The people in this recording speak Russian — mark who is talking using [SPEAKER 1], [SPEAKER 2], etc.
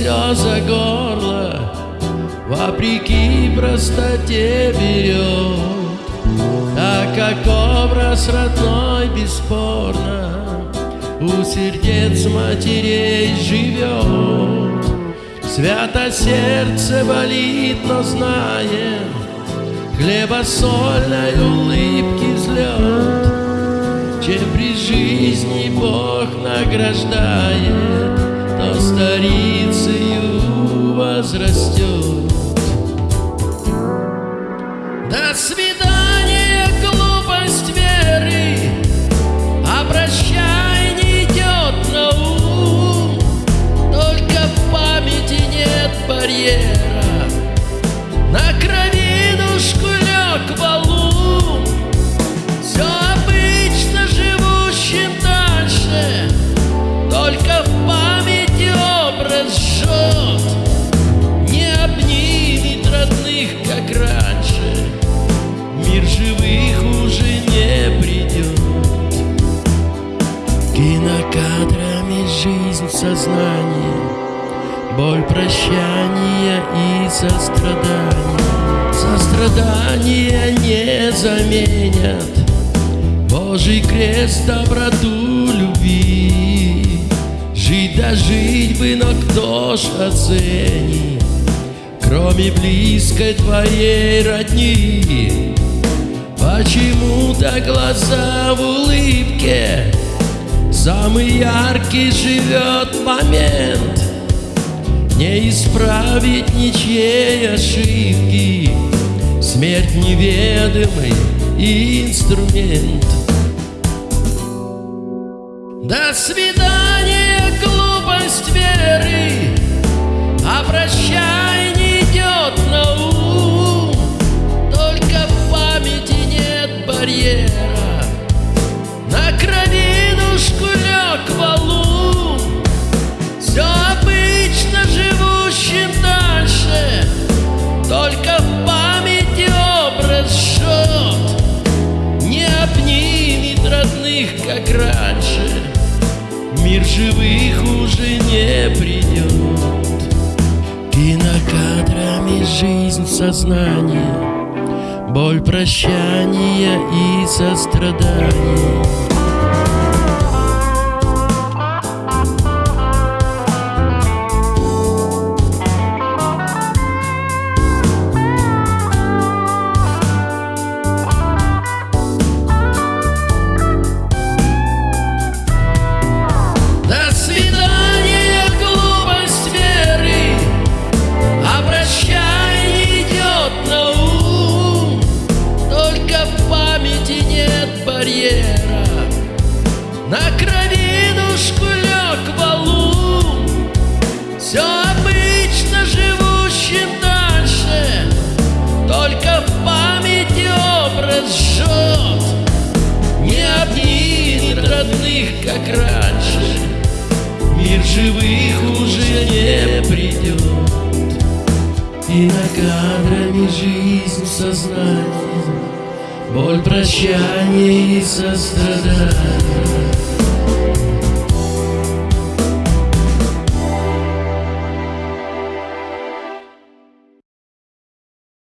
[SPEAKER 1] все за горло Вопреки простоте берет. Так как образ родной бесспорно У сердец матерей живет. Свято сердце болит, но знает Хлебосольной улыбки взлет. Чем при жизни Бог награждает То старицею возрастет жизнь в Боль прощания и сострадания. Сострадания не заменят. Божий крест доброту любви. Жить да жить бы, но кто ж оценит? Кроме близкой твоей родни. Почему-то глаза в улыбке Самый яркий живет момент. Не исправить ничьей ошибки. Смерть неведомый инструмент. До свидания, глупость веры. Обращай не идет на ум. Только в памяти нет барьера родных, как раньше. Мир живых уже не придет Кинокадрами жизнь в сознании. Боль прощания и сострадания как раньше. Мир живых уже не придет И на кадрами жизнь в сознании. Боль прощания и сострадания